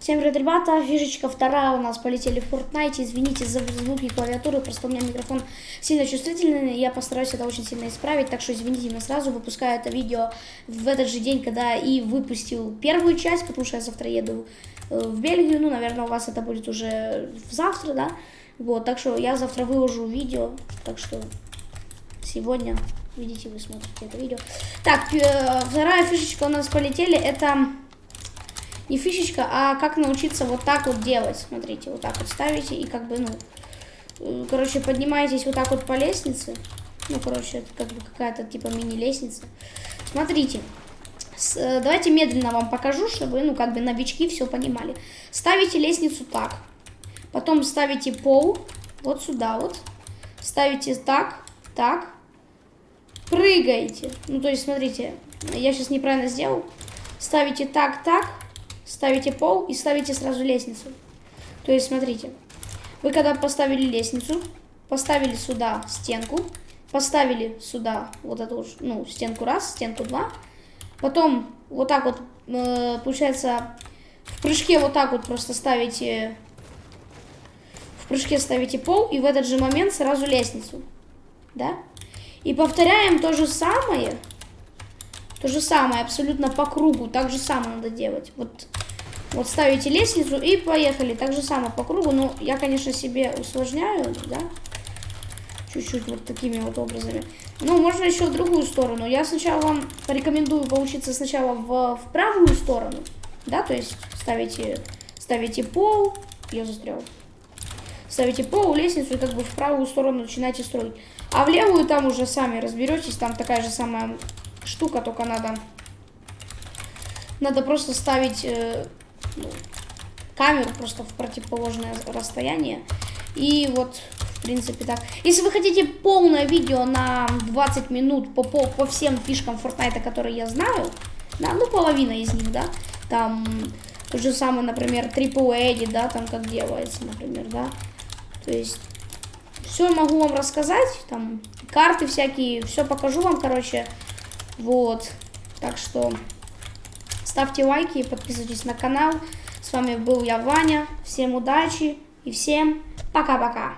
Всем привет, ребята. Фишечка вторая у нас полетели в Fortnite. Извините за звуки клавиатуры, просто у меня микрофон сильно чувствительный. Я постараюсь это очень сильно исправить, так что извините меня сразу. Выпускаю это видео в этот же день, когда и выпустил первую часть, потому что я завтра еду э, в Бельгию. Ну, наверное, у вас это будет уже завтра, да? Вот, так что я завтра выложу видео, так что сегодня видите, вы смотрите это видео. Так, э, вторая фишечка у нас полетели, это не фишечка, а как научиться вот так вот делать. Смотрите, вот так вот ставите и как бы, ну, э, короче, поднимаетесь вот так вот по лестнице. Ну, короче, это как бы какая-то типа мини-лестница. Смотрите, с, э, давайте медленно вам покажу, чтобы, ну, как бы новички все понимали. Ставите лестницу так, потом ставите пол вот сюда вот, ставите так, так, прыгаете. Ну, то есть, смотрите, я сейчас неправильно сделал. Ставите так, так, ставите пол и ставите сразу лестницу. То есть, смотрите, вы когда поставили лестницу, поставили сюда стенку, поставили сюда вот эту, ну, стенку раз, стенку два, потом вот так вот, э, получается, в прыжке вот так вот просто ставите, в прыжке ставите пол, и в этот же момент сразу лестницу, да? И повторяем то же самое, то же самое, абсолютно по кругу, так же самое надо делать. Вот вот ставите лестницу и поехали. Так же самое по кругу. Ну, я, конечно, себе усложняю, да. Чуть-чуть вот такими вот образами. Ну, можно еще в другую сторону. Я сначала вам порекомендую поучиться сначала в, в правую сторону. Да, то есть ставите, ставите пол. Я застрял. Ставите пол, лестницу и как бы в правую сторону начинаете строить. А в левую там уже сами разберетесь. Там такая же самая штука, только надо... Надо просто ставить... Э, ну, камеру просто в противоположное расстояние. И вот, в принципе, так. Если вы хотите полное видео на 20 минут по, по, по всем фишкам Fortnite, которые я знаю, да, ну, половина из них, да, там, то же самое, например, Triple Edit, да, там как делается, например, да, то есть, все могу вам рассказать, там, карты всякие, все покажу вам, короче, вот, так что... Ставьте лайки, подписывайтесь на канал. С вами был я, Ваня. Всем удачи и всем пока-пока.